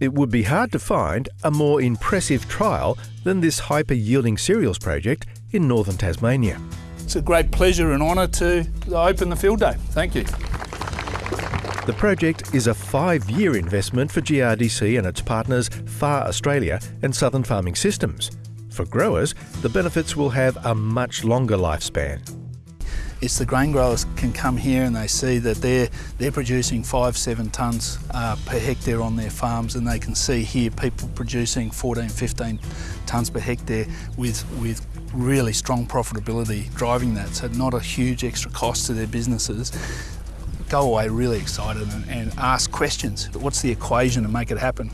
It would be hard to find a more impressive trial than this hyper-yielding cereals project in northern Tasmania. It's a great pleasure and honour to open the field day. Thank you. The project is a five-year investment for GRDC and its partners FAR Australia and Southern Farming Systems. For growers, the benefits will have a much longer lifespan. It's the grain growers can come here and they see that they're they're producing five, seven tonnes uh, per hectare on their farms, and they can see here people producing 14, 15 tonnes per hectare with with really strong profitability driving that. So not a huge extra cost to their businesses. Go away really excited and, and ask questions. What's the equation to make it happen?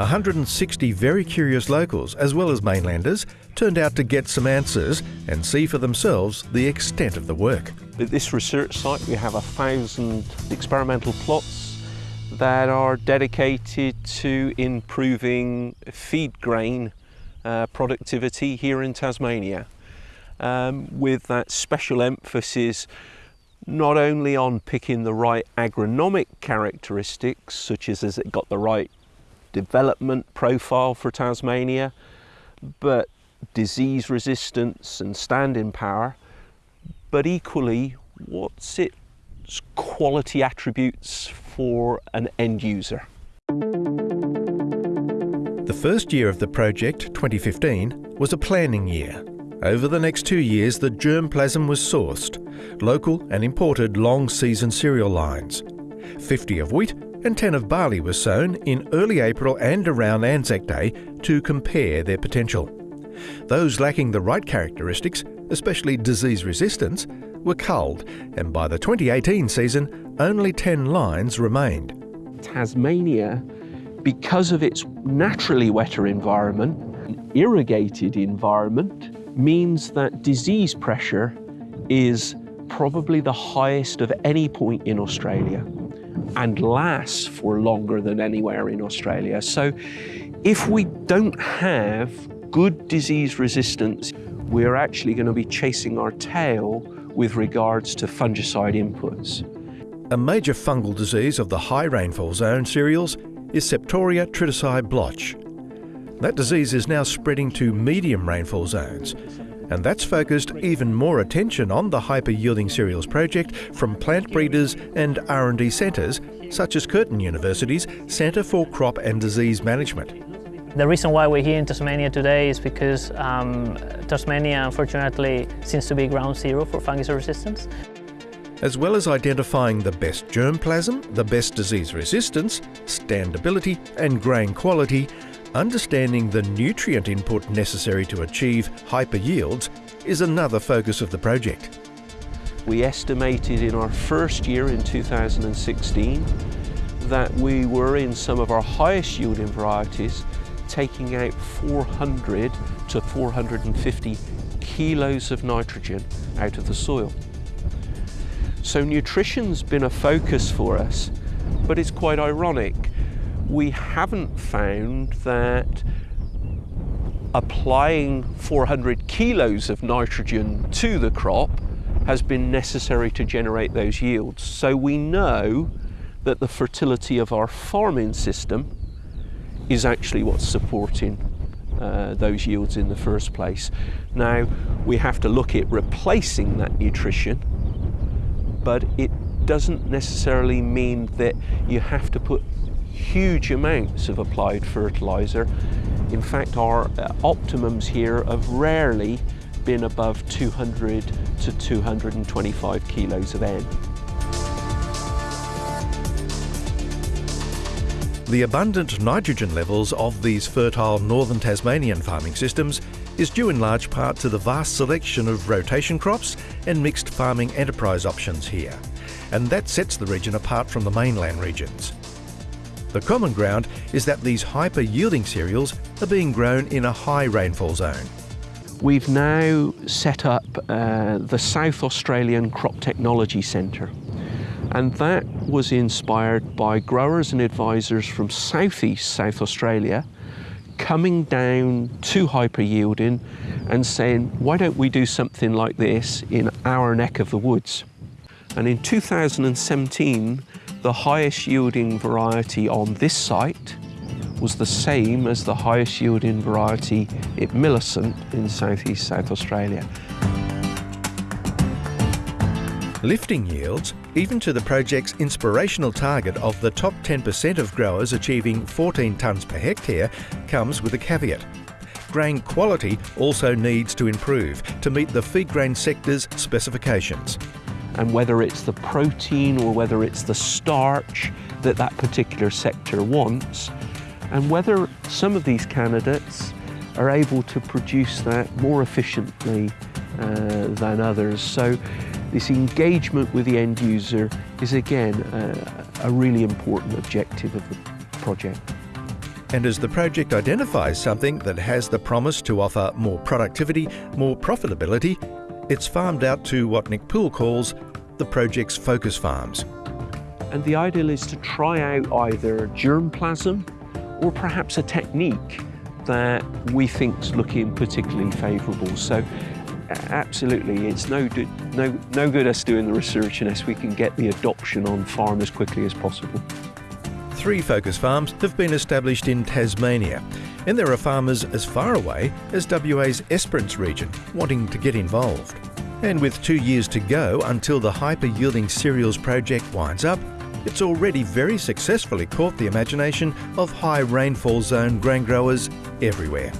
160 very curious locals, as well as mainlanders, turned out to get some answers and see for themselves the extent of the work. At this research site we have a thousand experimental plots that are dedicated to improving feed grain uh, productivity here in Tasmania um, with that special emphasis not only on picking the right agronomic characteristics such as has it got the right development profile for Tasmania, but disease resistance and standing power, but equally what's its quality attributes for an end user. The first year of the project, 2015, was a planning year. Over the next two years, the germplasm was sourced, local and imported long season cereal lines. 50 of wheat and 10 of barley were sown in early April and around Anzac Day to compare their potential. Those lacking the right characteristics, especially disease resistance, were culled, and by the 2018 season, only 10 lines remained. Tasmania, because of its naturally wetter environment, irrigated environment, means that disease pressure is probably the highest of any point in Australia and lasts for longer than anywhere in Australia. So if we don't have good disease resistance, we're actually going to be chasing our tail with regards to fungicide inputs. A major fungal disease of the high rainfall zone cereals is Septoria tritici blotch. That disease is now spreading to medium rainfall zones, and that's focused even more attention on the hyper-yielding cereals project from plant breeders and R&D centres such as Curtin University's Centre for Crop and Disease Management. The reason why we're here in Tasmania today is because um, Tasmania unfortunately seems to be ground zero for fungicide resistance. As well as identifying the best germplasm, the best disease resistance, standability and grain quality, Understanding the nutrient input necessary to achieve hyper yields is another focus of the project. We estimated in our first year in 2016 that we were in some of our highest yielding varieties taking out 400 to 450 kilos of nitrogen out of the soil. So nutrition's been a focus for us, but it's quite ironic we haven't found that applying 400 kilos of nitrogen to the crop has been necessary to generate those yields. So we know that the fertility of our farming system is actually what's supporting uh, those yields in the first place. Now, we have to look at replacing that nutrition, but it doesn't necessarily mean that you have to put huge amounts of applied fertiliser. In fact, our uh, optimums here have rarely been above 200 to 225 kilos of N. The abundant nitrogen levels of these fertile northern Tasmanian farming systems is due in large part to the vast selection of rotation crops and mixed farming enterprise options here, and that sets the region apart from the mainland regions. The common ground is that these hyper-yielding cereals are being grown in a high rainfall zone. We've now set up uh, the South Australian Crop Technology Centre and that was inspired by growers and advisors from southeast South Australia coming down to hyper yielding and saying, why don't we do something like this in our neck of the woods? And in 2017, the highest yielding variety on this site was the same as the highest yielding variety at Millicent in southeast South Australia. Lifting yields, even to the project's inspirational target of the top 10% of growers achieving 14 tonnes per hectare, comes with a caveat. Grain quality also needs to improve to meet the feed grain sector's specifications. And whether it's the protein or whether it's the starch that that particular sector wants, and whether some of these candidates are able to produce that more efficiently uh, than others. So this engagement with the end user is again uh, a really important objective of the project. And as the project identifies something that has the promise to offer more productivity, more profitability, it's farmed out to what Nick Poole calls the project's focus farms. And the ideal is to try out either germplasm or perhaps a technique that we think is looking particularly favourable. So absolutely, it's no, no, no good us doing the research unless we can get the adoption on farm as quickly as possible. Three focus farms have been established in Tasmania, and there are farmers as far away as WA's Esperance region wanting to get involved. And with two years to go until the hyper yielding cereals project winds up, it's already very successfully caught the imagination of high rainfall zone grain growers everywhere.